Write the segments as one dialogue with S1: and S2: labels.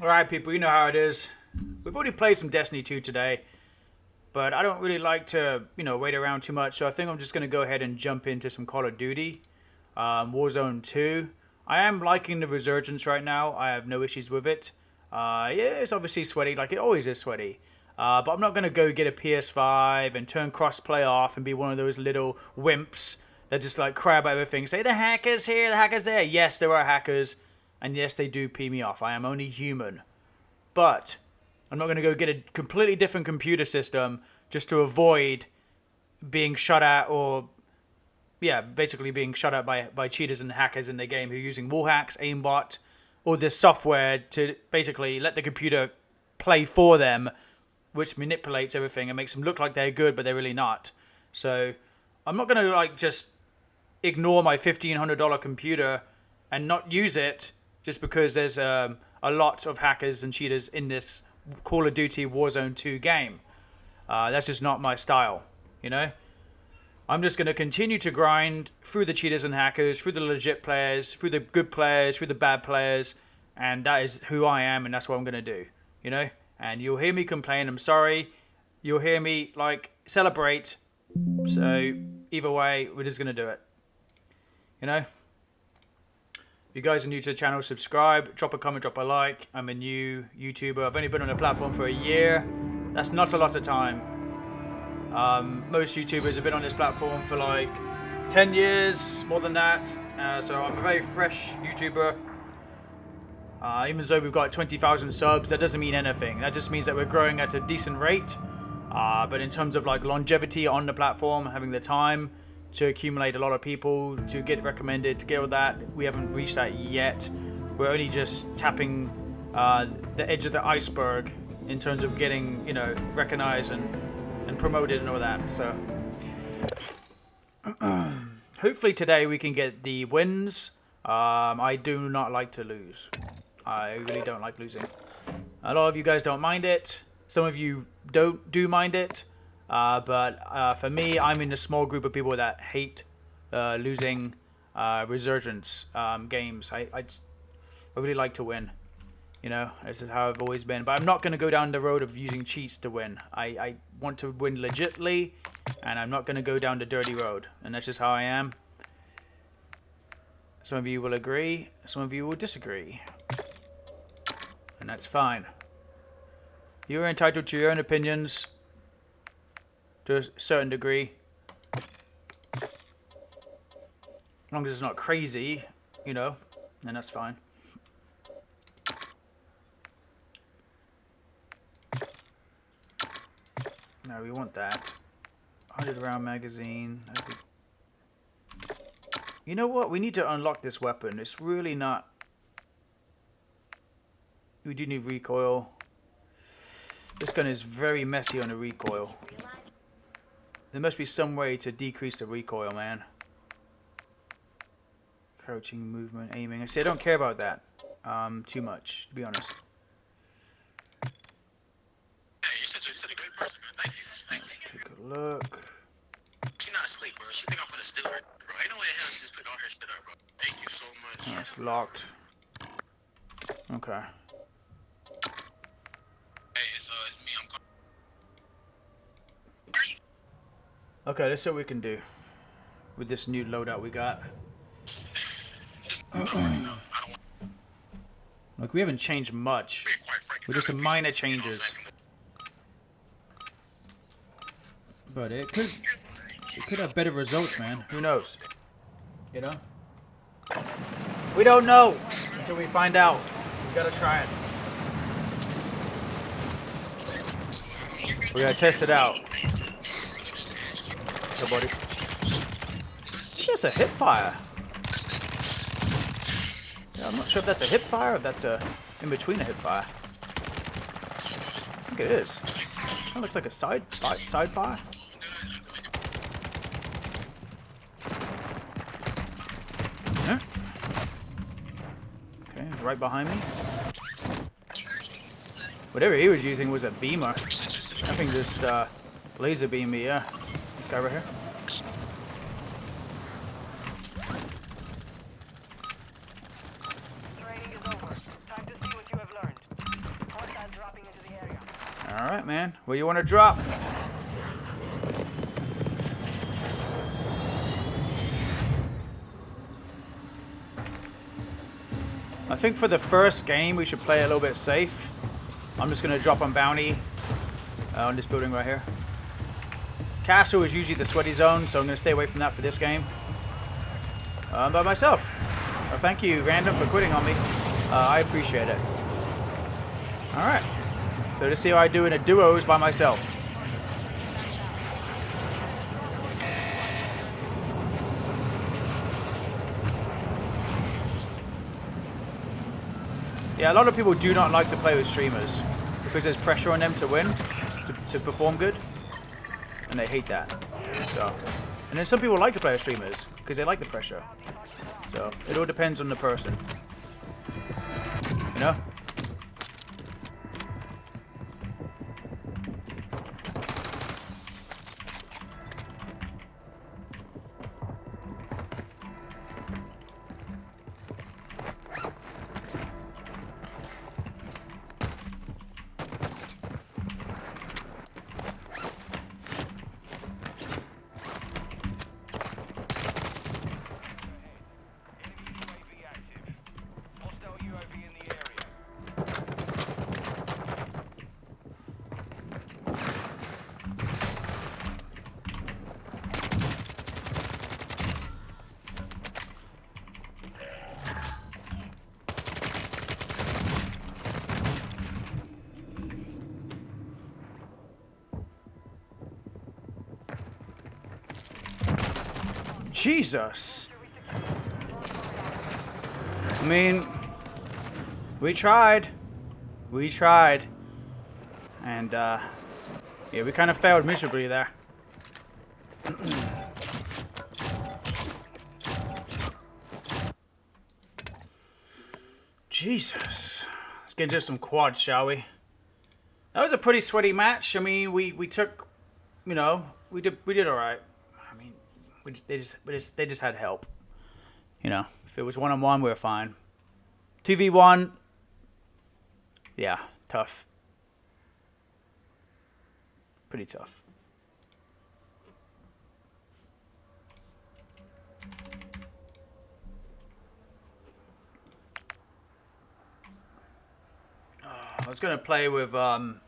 S1: Alright, people, you know how it is. We've already played some Destiny 2 today, but I don't really like to, you know, wait around too much, so I think I'm just going to go ahead and jump into some Call of Duty. Um, Warzone 2. I am liking the Resurgence right now. I have no issues with it. Uh, yeah, it's obviously sweaty, like it always is sweaty. Uh, but I'm not going to go get a PS5 and turn crossplay off and be one of those little wimps that just like cry about everything. Say the hackers here, the hackers there. Yes, there are hackers. And yes, they do pee me off. I am only human. But I'm not going to go get a completely different computer system just to avoid being shut at or yeah, basically being shut out by, by cheaters and hackers in the game who are using wall hacks, aimbot, or this software to basically let the computer play for them, which manipulates everything and makes them look like they're good, but they're really not. So I'm not going to like just ignore my $1,500 computer and not use it just because there's um, a lot of hackers and cheaters in this Call of Duty Warzone 2 game. Uh, that's just not my style, you know? I'm just going to continue to grind through the cheaters and hackers, through the legit players, through the good players, through the bad players, and that is who I am, and that's what I'm going to do, you know? And you'll hear me complain, I'm sorry. You'll hear me, like, celebrate. So, either way, we're just going to do it. You know? If you guys are new to the channel, subscribe, drop a comment, drop a like. I'm a new YouTuber. I've only been on the platform for a year. That's not a lot of time. Um, most YouTubers have been on this platform for like 10 years, more than that. Uh, so I'm a very fresh YouTuber. Uh, even though we've got 20,000 subs, that doesn't mean anything. That just means that we're growing at a decent rate. Uh, but in terms of like longevity on the platform, having the time, to accumulate a lot of people, to get recommended, to get all that. We haven't reached that yet. We're only just tapping uh, the edge of the iceberg in terms of getting, you know, recognized and, and promoted and all that. So hopefully today we can get the wins. Um, I do not like to lose. I really don't like losing. A lot of you guys don't mind it. Some of you don't do mind it. Uh, but uh, for me, I'm in a small group of people that hate uh, losing uh, resurgence um, games. I, I, just, I really like to win. You know, this is how I've always been. But I'm not going to go down the road of using cheats to win. I, I want to win legitly, and I'm not going to go down the dirty road. And that's just how I am. Some of you will agree, some of you will disagree. And that's fine. You're entitled to your own opinions to a certain degree. As long as it's not crazy, you know, then that's fine. No, we want that. 100 round magazine. You know what? We need to unlock this weapon. It's really not... We do need recoil. This gun is very messy on the recoil. There must be some way to decrease the recoil, man. Crouching, movement, aiming. I see, I don't care about that um, too much, to be honest.
S2: Hey, you said you're a great person, man. Thank you. Thank
S1: Let's you. take a look.
S2: She's not asleep, bro. She think I'm gonna steal her, bro. Ain't no way in hell she just put all her shit up, bro. Thank you so much.
S1: Oh, it's locked. Okay.
S2: Hey, it's, uh, it's me. I'm calling.
S1: Okay, let's see what we can do with this new loadout we got. Look, we haven't changed much. We're just some minor changes. But it could it could have better results, man. Who knows? You know? We don't know until we find out. We gotta try it. We gotta test it out. So, buddy. That's a hip fire. Yeah, I'm not sure if that's a hip fire or if that's a in between a hip fire. I think it is. That looks like a side side fire. Yeah. Okay, right behind me. Whatever he was using was a beamer. I think just uh, laser beam me, yeah. Guy right here. Alright, man. Where do you want to drop? I think for the first game, we should play a little bit safe. I'm just going to drop on bounty uh, on this building right here. Castle is usually the sweaty zone, so I'm going to stay away from that for this game. Uh, I'm by myself. Well, thank you, Random, for quitting on me. Uh, I appreciate it. Alright. So to see how I do in a duos by myself. Yeah, a lot of people do not like to play with streamers because there's pressure on them to win, to, to perform good, and they hate that. So, and then some people like to play with streamers because they like the pressure. So it all depends on the person. You know? Jesus. I mean, we tried. We tried. And, uh, yeah, we kind of failed miserably there. Jesus. Let's get into some quads, shall we? That was a pretty sweaty match. I mean, we, we took, you know, we did we did all right. We just, they just, we just they just had help. You know, if it was one on one, we were fine. Two v one, yeah, tough. Pretty tough. I was gonna play with um,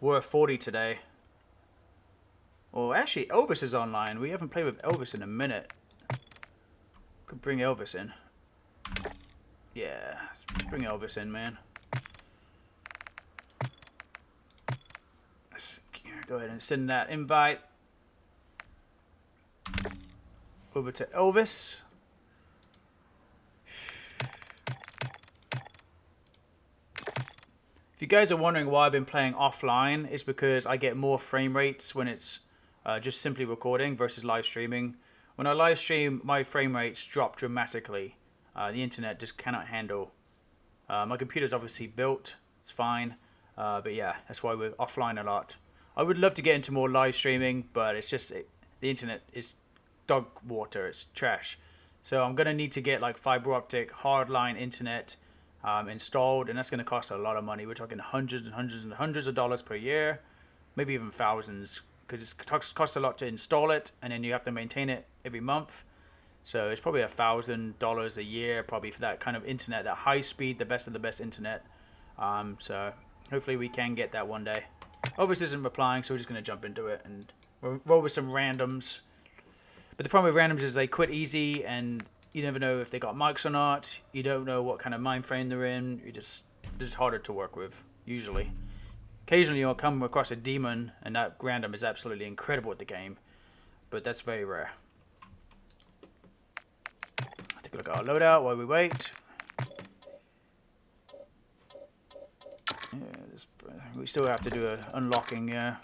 S1: War 40 today. Well, actually, Elvis is online. We haven't played with Elvis in a minute. Could bring Elvis in. Yeah, let's bring Elvis in, man. Let's go ahead and send that invite over to Elvis. If you guys are wondering why I've been playing offline, it's because I get more frame rates when it's uh, just simply recording versus live streaming. When I live stream, my frame rates drop dramatically. Uh, the internet just cannot handle. Uh, my computer's obviously built, it's fine, uh, but yeah, that's why we're offline a lot. I would love to get into more live streaming, but it's just it, the internet is dog water, it's trash. So I'm gonna need to get like fiber optic hardline internet um, installed, and that's going to cost a lot of money. We're talking hundreds and hundreds and hundreds of dollars per year, maybe even thousands, because it costs a lot to install it, and then you have to maintain it every month. So it's probably a thousand dollars a year, probably for that kind of internet, that high speed, the best of the best internet. Um, so hopefully we can get that one day. Elvis isn't replying, so we're just going to jump into it and roll with some randoms. But the problem with randoms is they quit easy and you never know if they got mics or not. You don't know what kind of mind frame they're in. You just it's harder to work with usually. Occasionally you'll come across a demon and that random is absolutely incredible at the game, but that's very rare. Take a look at our loadout while we wait. Yeah, we still have to do a unlocking. Yeah.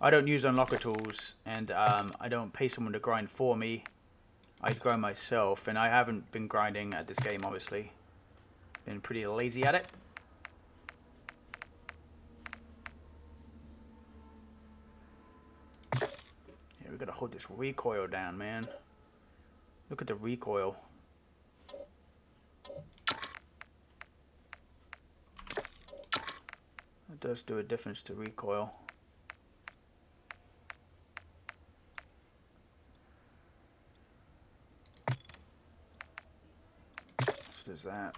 S1: I don't use unlocker tools, and um, I don't pay someone to grind for me. I grind myself, and I haven't been grinding at this game, obviously. Been pretty lazy at it. Yeah, we gotta hold this recoil down, man. Look at the recoil. It does do a difference to recoil. So there's that.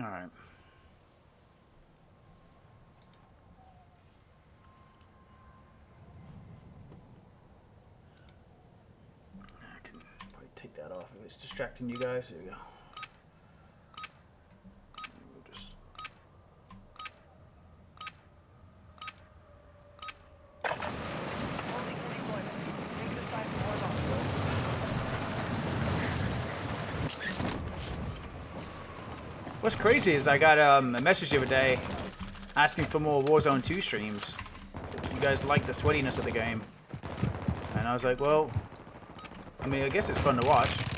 S1: Alright. I can probably take that off if it's distracting you guys. There we go. What's crazy is I got um, a message the other day asking for more Warzone 2 streams. You guys like the sweatiness of the game. And I was like, well, I mean, I guess it's fun to watch.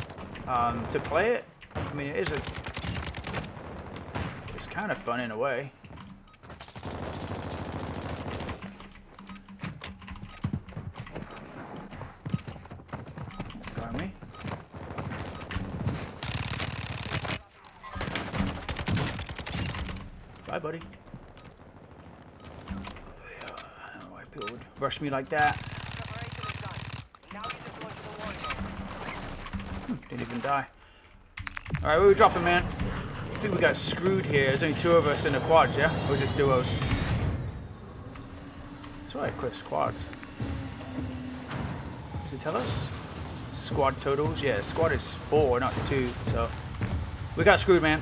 S1: Um, to play it, I mean, it is a... It's kind of fun in a way. Got me? Bye, buddy. Yeah, I don't know why people would rush me like that.
S3: Preparation is done. Now you deploy to the war zone.
S1: Didn't even die. Alright, where we dropping, man? I think we got screwed here. There's only two of us in the quad, yeah? Or is it duos? That's right, Chris, quads. Does it tell us? Squad totals? Yeah, squad is four, not two, so. We got screwed, man.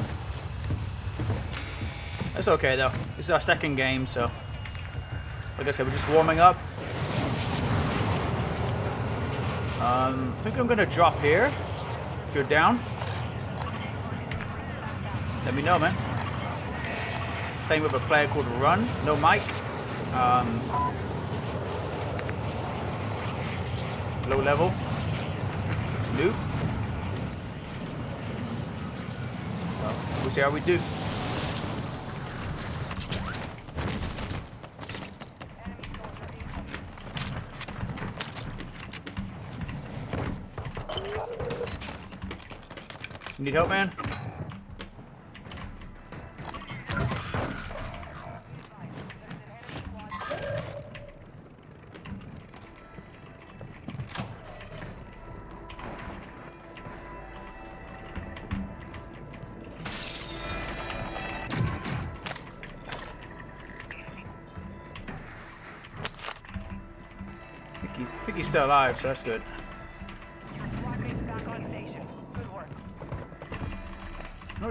S1: That's okay, though. This is our second game, so. Like I said, we're just warming up. Um, I think I'm gonna drop here. If you're down, let me know, man. Playing with a player called Run, no mic. Um, low level. Noob. Well, we'll see how we do. You need help, man? I think, he's still alive, so that's good.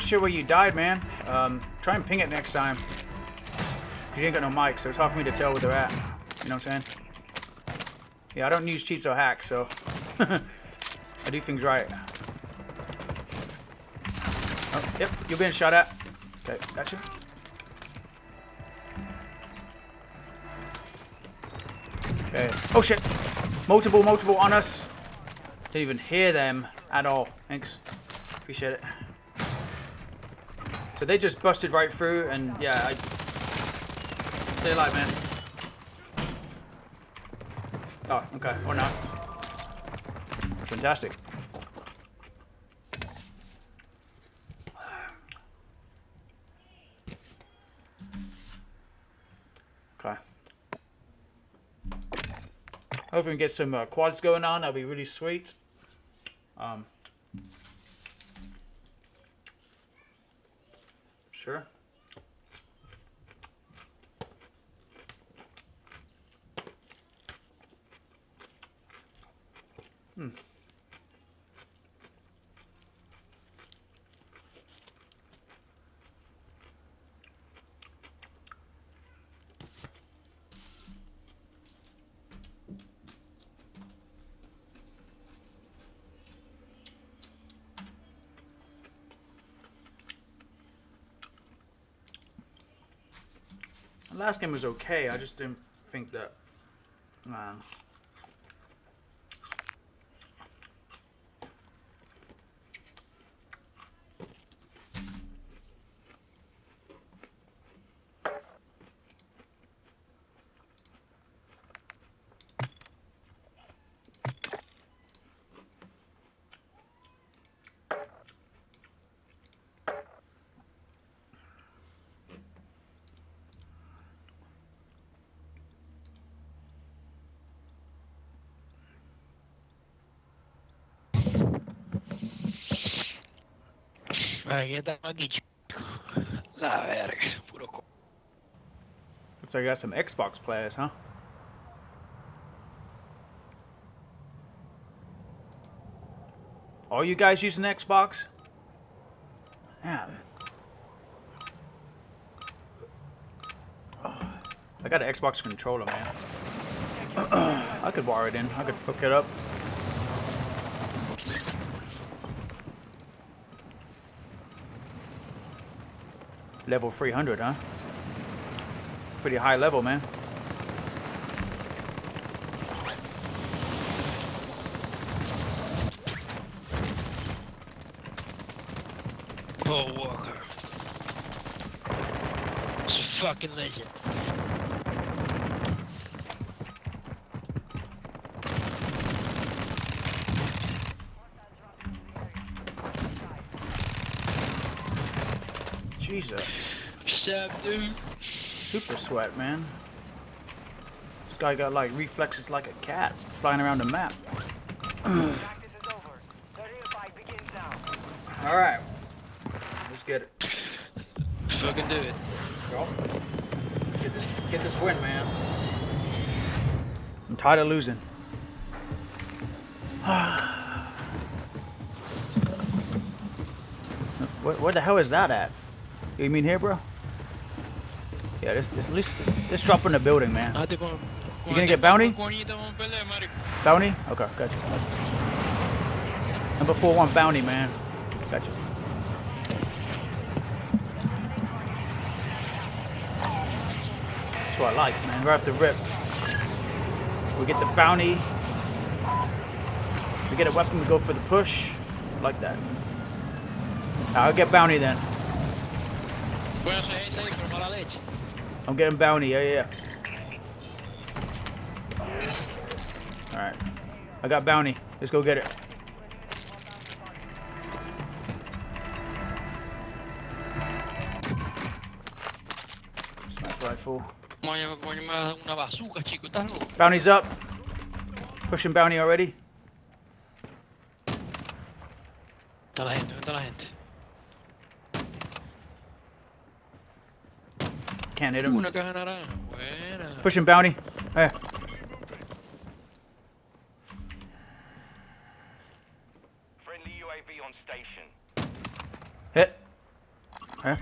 S1: Not sure where you died, man. Um, try and ping it next time. Cause you ain't got no mic, so it's hard for me to tell where they're at. You know what I'm saying? Yeah, I don't use cheats or hacks, so I do things right. Oh, yep, you're being shot at. Okay, gotcha. Okay. Oh shit! Multiple, multiple on us. Didn't even hear them at all. Thanks. Appreciate it. So they just busted right through, and yeah, I. Like, man. Oh, okay, or not. Fantastic. Okay. Hopefully we can get some uh, quads going on. That'll be really sweet. Um, Sure. Hmm. Last game was okay. I just didn't think that. Um,
S4: Estamos aquí, chico. La verga, puro co-
S1: Looks like I got some Xbox players, huh? All you guys using Xbox? Yeah. I got an Xbox controller, man. I could wire it in. I could hook it up. Level 300, huh? Pretty high level, man.
S4: Paul Walker. It's a fucking legend.
S1: Jesus.
S4: Dude?
S1: Super sweat, man. This guy got like reflexes like a cat flying around the map.
S3: Practice is over. 35 begins now.
S1: Alright. Let's get it.
S4: Fucking do it.
S1: Bro. Get this get this win, man. I'm tired of losing. what, where the hell is that at? You mean here, bro? Yeah, this, this, at least this, this drop in the building, man.
S4: Ah,
S1: You gonna get bounty?
S4: con Juanito vamos a pelear, marico.
S1: Bounty? Okay, gotcha. gotcha. Number four one bounty, man. Gotcha. That's what I like, man. Right off the rip. We get the bounty. We get a weapon, we go for the push. I like that. I'll get bounty then. I'm getting bounty, yeah, yeah. yeah. Alright. I got bounty. Let's go get it. Sniper rifle. Bounty's up. Pushing bounty already.
S4: Está la gente, ¿dónde está la gente?
S1: Can't hit him.
S4: Una caja naranja. Buena.
S1: Pushing bounty. Eh.
S5: Friendly UAV on station.
S1: Hit. Eh.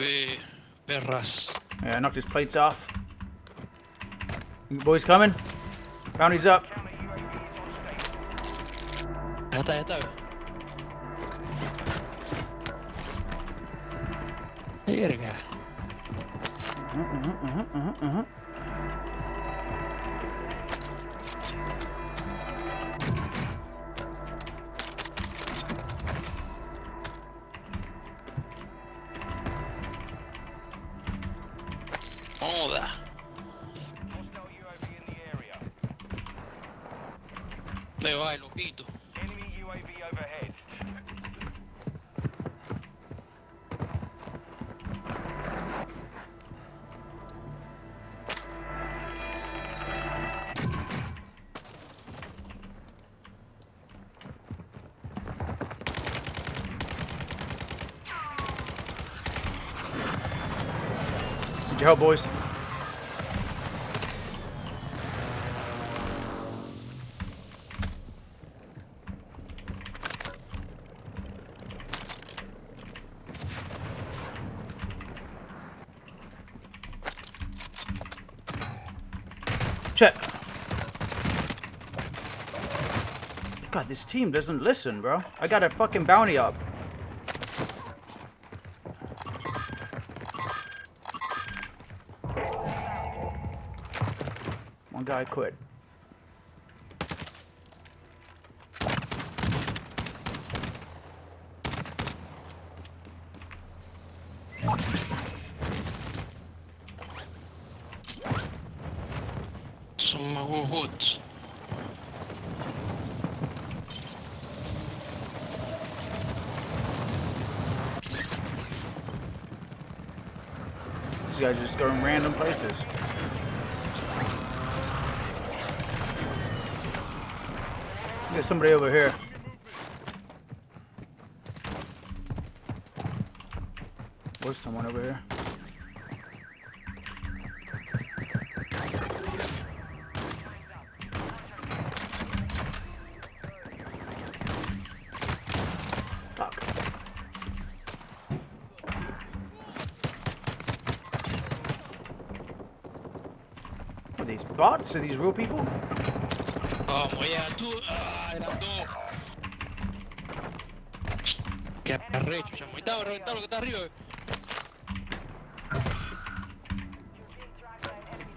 S4: Eh, perras.
S1: Yeah, I knocked his plates off. You boys coming? Bounty's up.
S5: Counter UAV is on station.
S4: Ya está, ya está.
S1: Your help, boys. Check. God, this team doesn't listen, bro. I got a fucking bounty up. Guy quit.
S4: Son más huevots.
S1: These guys are just going random places. There's somebody over here. There's someone over here. these bots? Are these real people?
S4: Vamos, ya, tú. Ah, eran dos. Qué arrecho, chamo. Estaba reventado lo que está arriba.
S3: You're being tracked by an enemy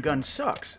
S1: Gun sucks.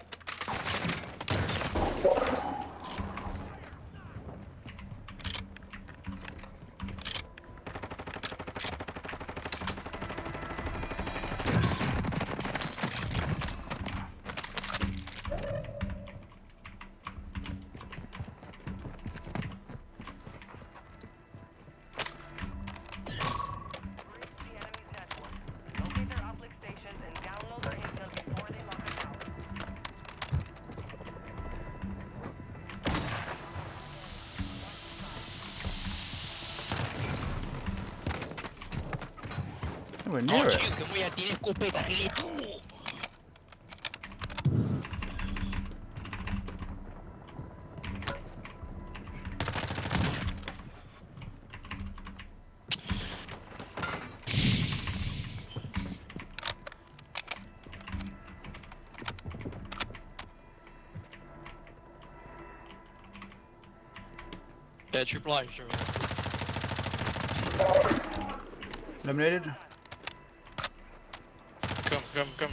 S4: Your blind, sure.
S1: Eliminated?
S4: Come, come, come.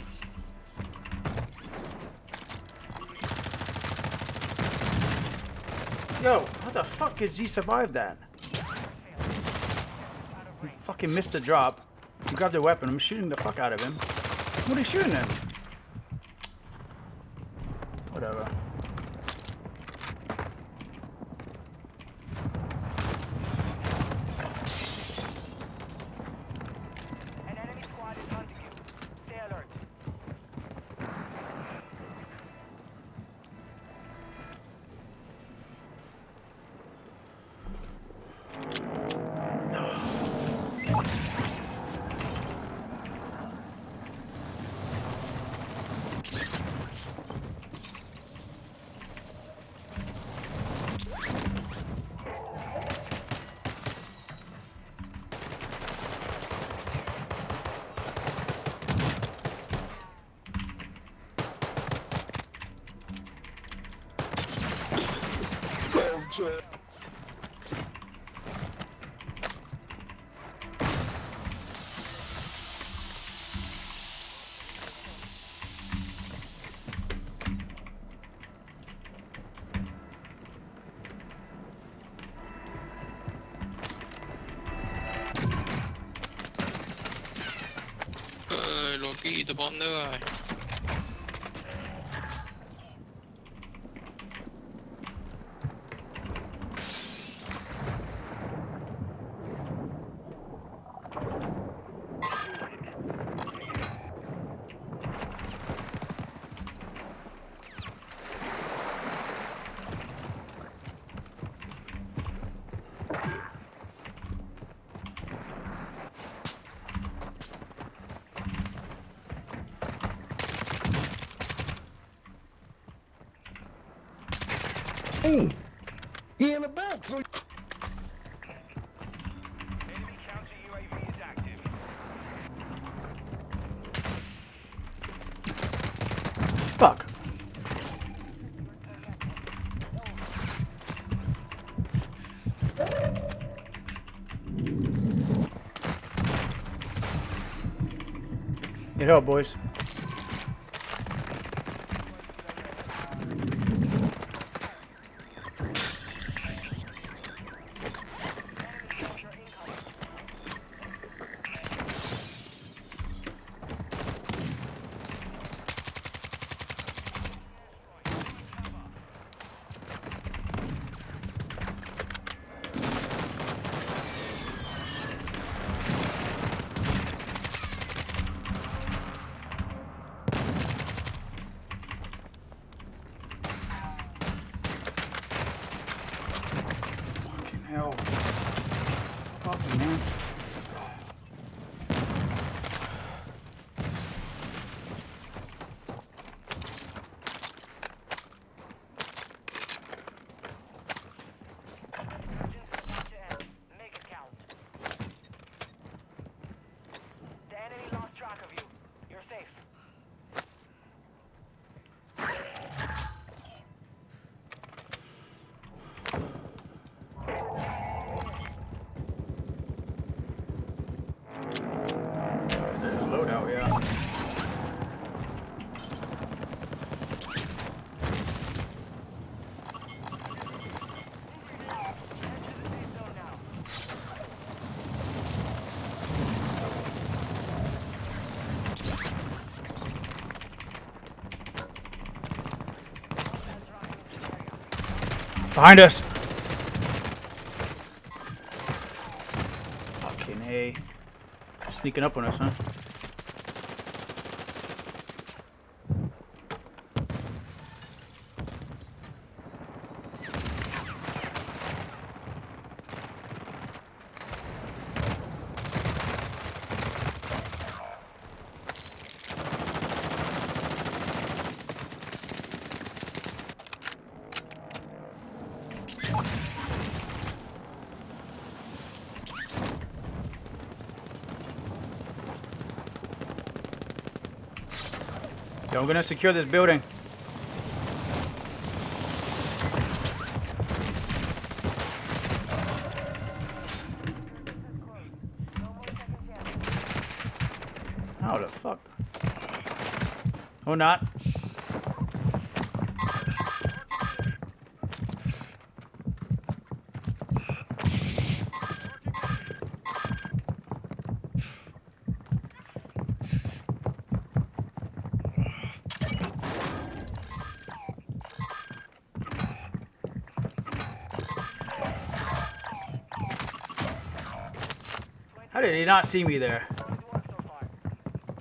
S1: Yo, how the fuck did he survive that? He fucking missed the drop. He grabbed the weapon. I'm shooting the fuck out of him. What are you shooting at?
S5: speed upon
S1: the eye. Help, boys. Behind us! Fucking A. Sneaking up on us, huh? I'm gonna secure this building. How the fuck? Or not. Not see me there?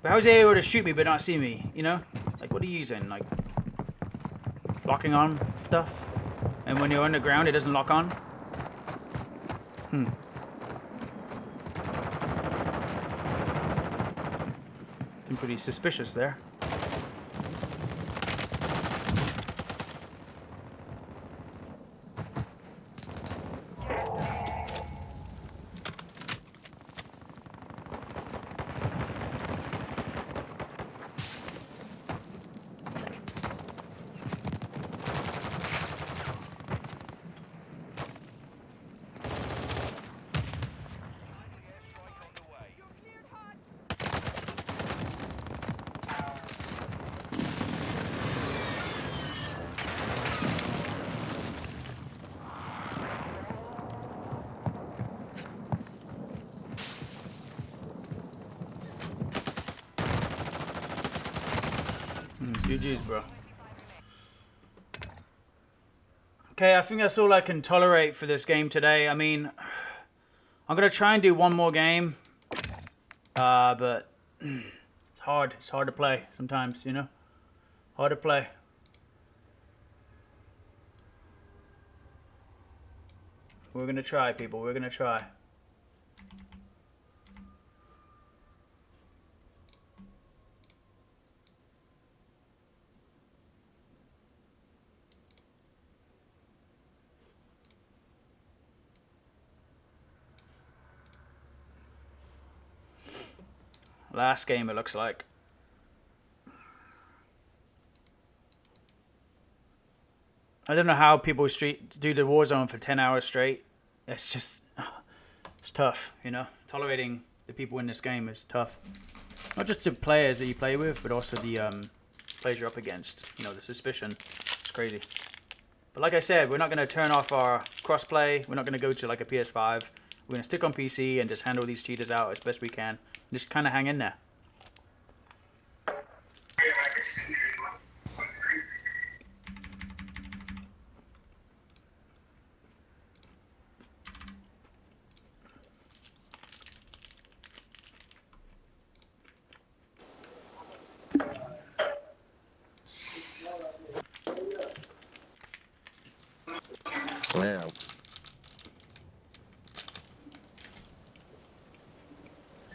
S1: But how was he able to shoot me but not see me? You know? Like, what are you using? Like, locking on stuff? And when you're underground, it doesn't lock on? Hmm. Seemed pretty suspicious there. Think that's all I can tolerate for this game today. I mean, I'm gonna try and do one more game, uh, but it's hard. It's hard to play sometimes, you know. Hard to play. We're gonna try, people. We're gonna try. Last game, it looks like. I don't know how people street do the Warzone for 10 hours straight. It's just, it's tough, you know. Tolerating the people in this game is tough. Not just the players that you play with, but also the um, players you're up against. You know, the suspicion. It's crazy. But like I said, we're not going to turn off our crossplay. We're not going to go to like a PS5. We're going to stick on PC and just handle these cheaters out as best we can. Just kind of hang in there.
S4: Well,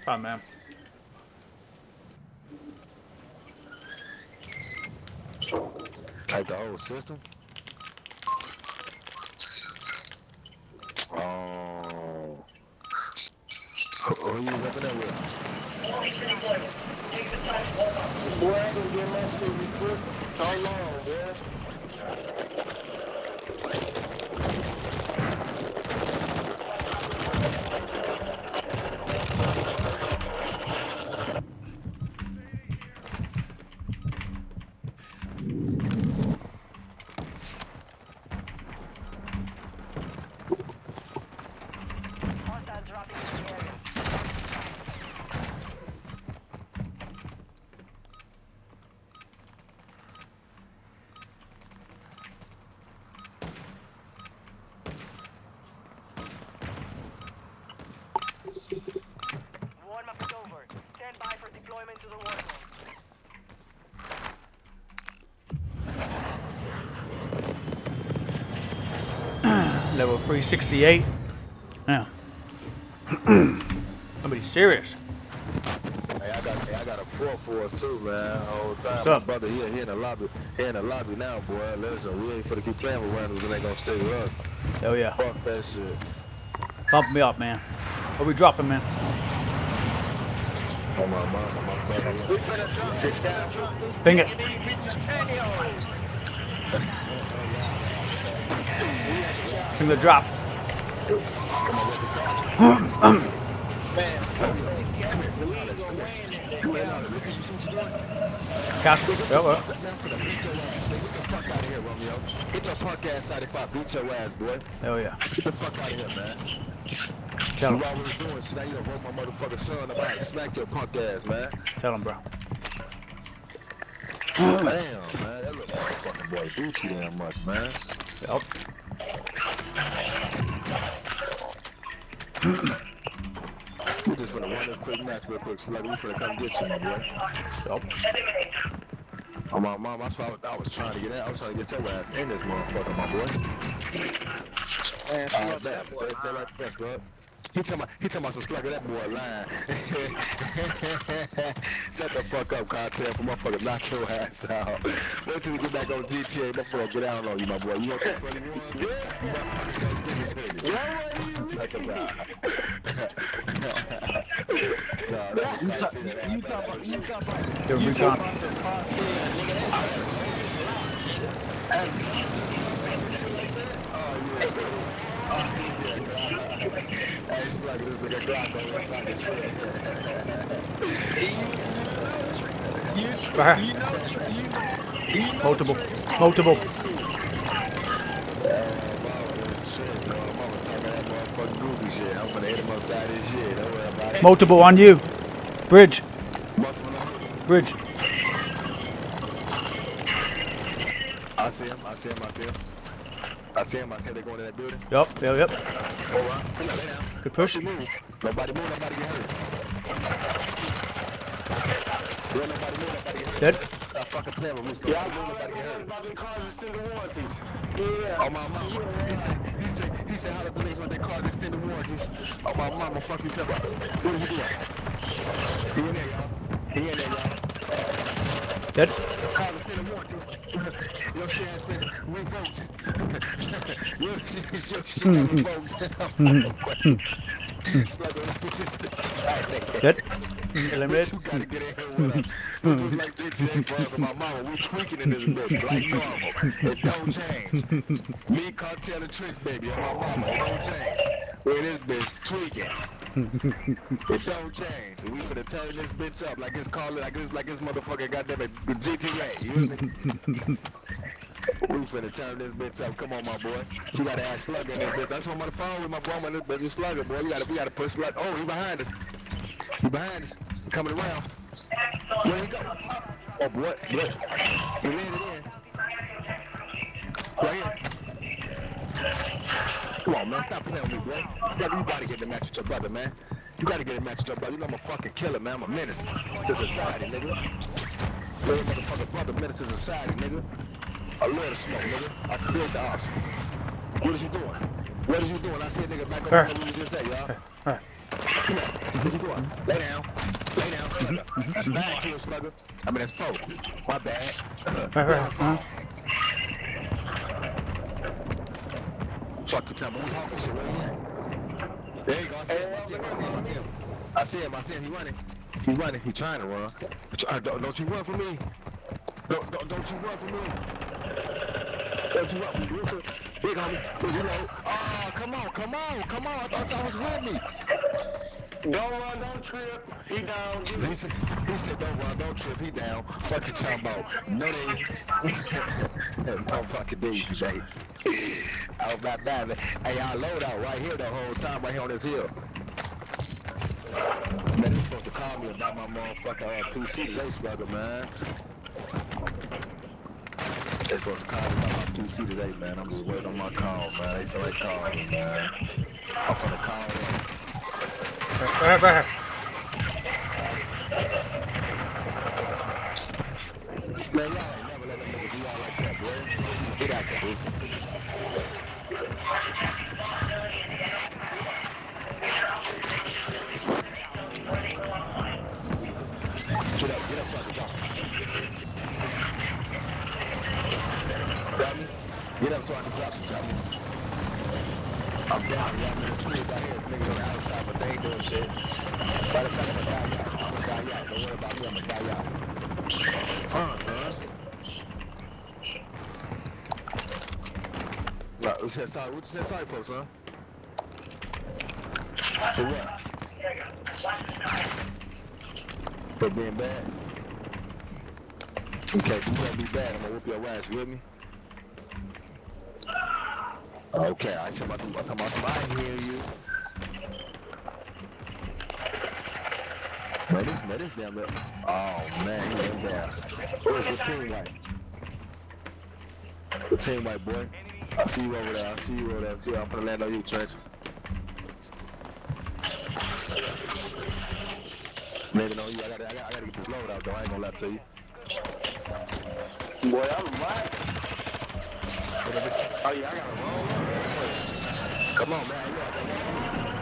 S1: Oh man.
S6: Like the whole system? Oh. Who, who you was up in there with?
S7: Boy, I can get my shit recorded. So long, boy.
S1: 368. Yeah. I'm be serious.
S6: Hey, I got, hey, I got a four for too, man. Time,
S1: What's up?
S6: brother? Here, in the lobby, in the lobby now, boy. Listen, we ain't gonna keep playing with randoms and they gonna stay with us.
S1: Hell oh, yeah.
S6: Fuck that shit.
S1: Bump me up, man. What we dropping, man?
S6: Oh my my brother.
S1: Ping it.
S7: These bitches pantyhose.
S1: Sing the drop. Castle. Yep, yep.
S6: Fuck out of here, Romeo. Get your punk ass out if I beat your ass, boy.
S1: Hell yeah.
S6: Get the fuck out of here, man.
S1: Tell
S6: You
S1: him.
S6: doing shit. Now you done wrote my motherfucking son about to smack your punk ass, man.
S1: Tell him, bro.
S6: Damn, man. That little motherfucking boy do too damn much, man.
S1: Yep.
S6: We just finna run this quick match real quick, Slugger. We finna come get you, my boy.
S1: Yep.
S6: Oh, my mom, that's why I was, I was trying to get out. I was trying to get your ass in this motherfucker, my boy.
S7: Man,
S6: Uh, stay, stay, stay right there, Slug. He talking about, he talking about some slugger, that boy lying. Shut the fuck up, cartel, for motherfucker knock your ass out. Wait till we get back on GTA, motherfucker get down on you, my boy. You want that 21? Motherfucker, give it to you. Talk about. no, that
S7: You talk,
S6: cartel.
S7: you talk about, you talk about, you talk about some cartel, nigga.
S6: Hey, slugger, this nigga Glock on one side of the shit.
S1: Right
S7: You
S1: here.
S7: know, Tr- you know, you know
S1: Multiple.
S7: Trey-
S1: Multiple.
S6: I'm gonna hit him upside his shit. Don't worry about it.
S1: Multiple on you. Bridge.
S6: Multiple.
S1: Bridge.
S6: I see him. I see him. I see him. I see him. I see him. They going to that building.
S1: Yep. Yep. Yep.
S6: Oh, All right. Come on, lay down.
S1: Good push.
S6: Nobody move. Nobody move. Nobody get hurt. Yeah, nobody move. Nobody get hurt.
S1: Dead.
S6: Stop fucking playing with me. Stop
S7: Y'all
S6: move. Nobody get hurt.
S7: about the cars extended warranties. Yeah.
S6: Oh my mama. He said, he said, he said how the police want their cars extended warranties. Oh my mama, fuck you tell me. What is he doing? He in there, y'all. He in there, y'all.
S1: Dead.
S6: Cars extended warranties. Your shit has been revoked. your shit, your shit got revoked. Slugger.
S1: Dead.
S6: You
S1: Eliminated.
S6: get in here with us. This is like GTA Bros and my mama. We tweaking in this bitch like normal. It don't change. Me, Cartel, and Trick, baby, and my mama. It don't change. We this bitch tweaking. it don't change. We finna turn this bitch up like it's called like it's like it's motherfucking goddamn it GTA. You hear me? We finna turn this bitch up. Come on, my boy. You gotta add Slugger in this bitch. That's what I'm on the phone with my boy. My little bitch Slugger, boy. We gotta, we gotta put Slugger. Oh, he behind us. He behind us. He coming around. Where he go? Oh, boy. Boy. He landed in. Right here. Come on, man. Stop playing with me, boy. Slugger, you gotta get the match with your brother, man. You gotta get a match with your brother. You know I'm a fucking killer, man. I'm a menace to society, nigga. Little motherfucker brother, menace to society, nigga. I love the smoke, nigga. I create the ops. What is you doing? What is you doing? I see a nigga back there. What you just say, y'all?
S1: Alright.
S6: Come on. Where you going? Lay down. Lay down, slugger. That's nine kills, slugger. I mean, that's four. My bad.
S1: Right, right?
S6: Fuck tell me. Who's hawking shit? Where he at? There you go. I see him. I see him. I see him. I see him. I see him. I see him. He running. He running. He trying to run. Don't, don't you run for me. Don't, don't, don't you run from me. Don't you run from me. Big homie. Big reload. Oh, come on. Come on. Come on. I thought y'all was with me.
S7: Don't run, don't trip. He down.
S6: He said, he said, don't run, don't trip, he down. Fuck you talking about? No days. no fucking days today. I was not bad, man. Hey, y'all load out right here the whole time, right here on this hill. Man, they supposed to call me about my motherfucking uh, PC today, slugger, man. They supposed to call me about my today, man. I'm just waiting on my call, man. They feel like calling me, man. I'm finna call them.
S1: Right, right, right.
S6: Said sorry. What you said sorry for. What? For being bad? Okay, you gonna be bad, I'm gonna whoop your ass, you with me? Okay, I talking I'm talking about some, hear you. Man, this, man, this damn it. Oh, man, he went down. Where's the team white? The team white, boy. I see you over there. I see you over there. See, I'm gonna land on you, Trent. Maybe on you. I gotta, I gotta, I gotta get this load out, though. I ain't gonna lie to you.
S7: Boy, I'm right. Oh, yeah, I gotta roll.
S6: Come on, man. You got,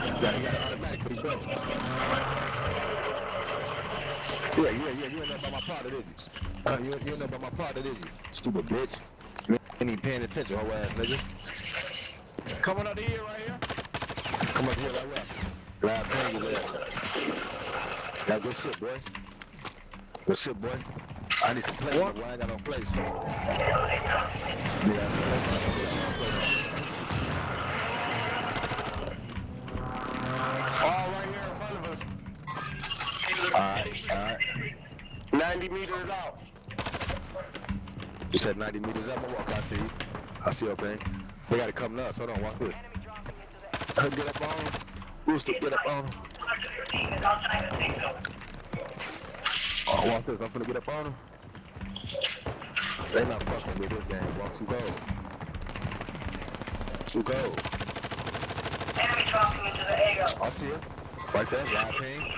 S6: you got, you got an automatic for these brothers. Yeah, yeah, yeah. You ain't know about my partner, did you? Uh, you, you ain't know about my partner, did you? Stupid bitch. Ain't paying attention, whole ass nigga.
S7: Coming up hill right here.
S6: Come up here right where? Glad paying you there. Now good shit, boy. Good shit, boy. I need some plays, boy. I ain't got no place. Yeah.
S7: All right here in front of us.
S6: Alright, alright.
S7: 90 meters out.
S6: You said 90 meters up. I walk. I see you. I see your thing. They got to come nuts. Hold on. Walk through. Get up on. 'em. Rooster, get up on. 'em. Oh, watch this. I'm finna get up on them. They not fucking with this game. Watch who go. Who go.
S3: Enemy dropping into the AO.
S6: I see it. Right there. Live ping.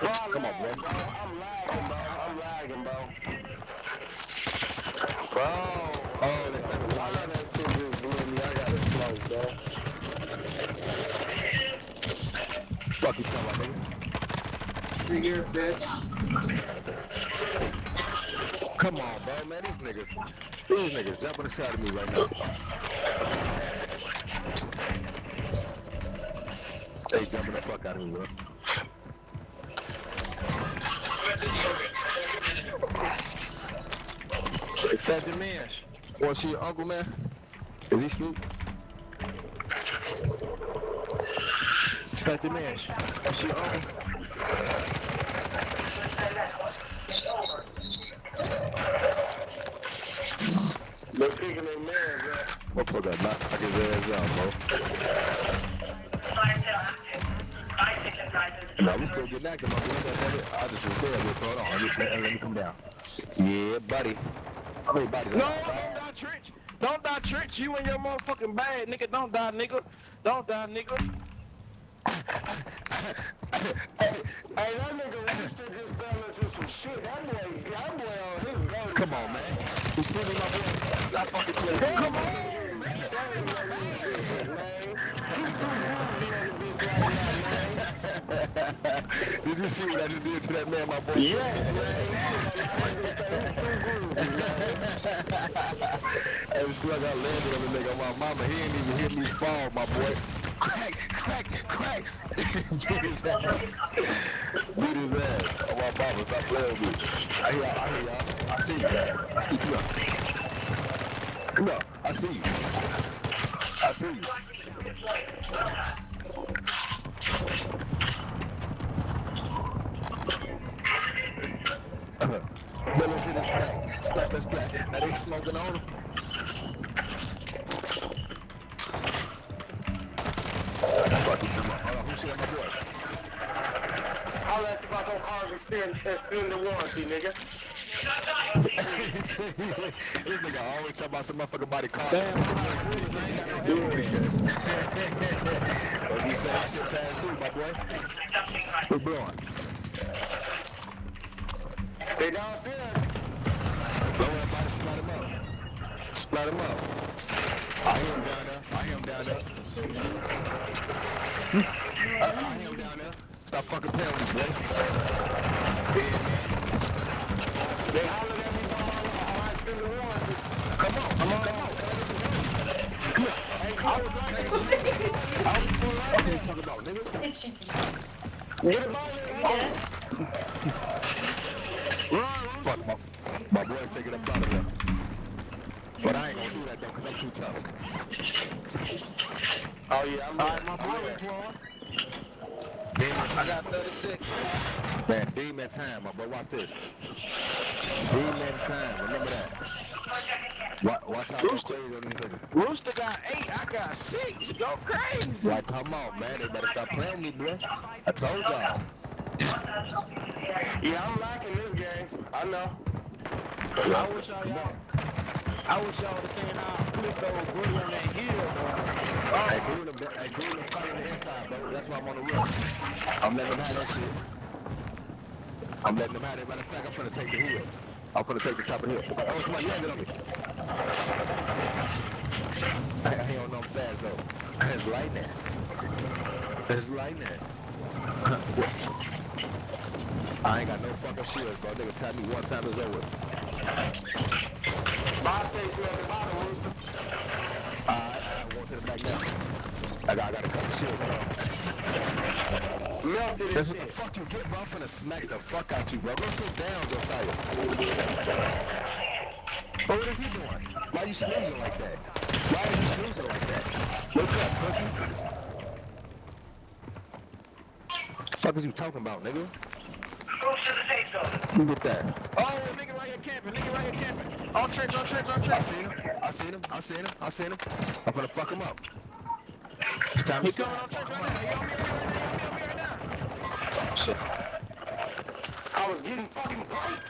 S6: Come on,
S7: bro. I'm lagging, bro. I'm lagging, bro.
S6: Bro. Oh, that's not
S7: Why that shit just blew me? I got it slow, bro.
S6: Fuck you talking about, nigga. Come on, bro, man. These niggas, these niggas jumping the side of me right now. They jumping the fuck out of me, bro. Hey, Fat Dimash. Want to see your uncle, man? Is he asleep? Fat Dimash. Want to see your uncle?
S7: They're picking their man, bro.
S6: Motherfucker, knock knock his ass out, bro. No, we still getting active, my boy. I just record this. Hold on. Let me, let, let me come down. Yeah, buddy. How many bodies?
S7: No, don't die, Trench. Don't die, Trench. You and your motherfucking bad, nigga. Don't die, nigga. Don't die, nigga. hey, hey, that nigga Rooster just fell into some shit. That boy, that boy on his go.
S6: Come on, man. You still in my boy? I fucking play.
S7: Come on,
S6: you see what I just did to that man, my boy?
S7: Yes, man.
S6: Hey, slug, I landed on the nigga. My mama, he ain't even hear me fall, my boy. Crack, crack, crack. Beat his ass. Beat his ass. Oh, my mama, stop playing with me. I hear y'all, I hear y'all. I see you. I see you. Come on. I see you. I see you. In his back. Splash, splash, splash. Now they smoking on him. Fuck you, Tim. Hold on, who shit at my boy?
S7: I'll ask about those cars extend, extend the warranty, nigga.
S6: this nigga always talk about some motherfucking body car.
S7: Damn,
S6: you say that shit past due, my boy. What's blowing?
S7: They downstairs.
S6: Splat him up. Splat him up. I him down there. I him down there. I, I hear him down there. Stop fucking playing with me, boy. Yeah.
S7: They hollered at me while I extend the warranty.
S6: Come on, come on, come on. Come here.
S7: Hey, I was right
S6: I was full right. What are you talking about, nigga?
S7: Get him out of here.
S6: Fuck, my, my boy said get up out of here. But I ain't gonna do that though, cause I'm too tough.
S7: Oh, yeah, I'm right. My boy
S6: Demon, I got 36. Man, demon time, my boy. Watch this. Demon time. Remember that. Watch, watch out. Go crazy on these niggas.
S4: Rooster got eight, I got six. Go crazy.
S6: Like, come on, man. They better stop playing me, bro. I told y'all.
S7: Yeah, I'm liking this game. I know.
S4: I wish y'all, y'all I wish y'all would have seen how I flipped those Woody on that hill, bro.
S6: Hey, Gruden, hey, Gruden fighting the inside, bro. That's why I'm on the roof. I'm letting them have that shit. I'm letting them have it. Matter of fact, I'm finna take the hill. I'm finna take the top of the hill. Oh, somebody landed on me. I, I don't know I'm fast, though. It's lightning. It's lightning. I ain't got no fucking shields, bro. Nigga tap me one time, it's over. I want the back now. I got, I got a couple shields, bro.
S7: Melted
S6: That's
S7: and
S6: what the fuck you get, bro. I'm finna smack the fuck out you, bro. Go sit down, Josiah. Bro, what is he doing? Why you snoozing like that? Why are you snoozing like that? Wake up, pussy. What is you talking about, nigga? You get that.
S4: Oh, nigga right here camping, nigga right here camping. On trench, on trench, on
S6: I seen him. I seen him. I seen him. I seen him. I'm gonna fuck him up. It's time to
S4: He coming
S6: stop.
S4: on trench right now. He on me right now. He on me right now.
S6: Shit.
S7: I was getting fucking pumped.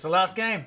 S1: It's the last game.